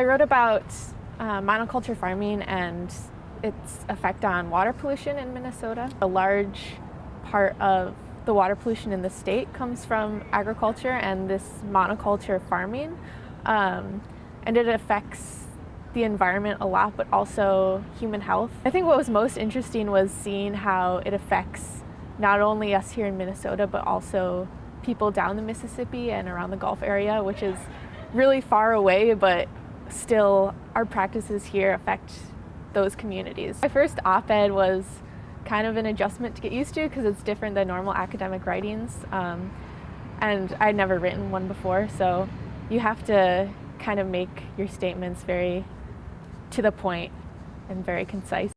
I wrote about uh, monoculture farming and its effect on water pollution in Minnesota. A large part of the water pollution in the state comes from agriculture and this monoculture farming. Um, and it affects the environment a lot, but also human health. I think what was most interesting was seeing how it affects not only us here in Minnesota, but also people down the Mississippi and around the Gulf area, which is really far away, but still our practices here affect those communities. My first op-ed was kind of an adjustment to get used to because it's different than normal academic writings. Um, and I'd never written one before, so you have to kind of make your statements very to the point and very concise.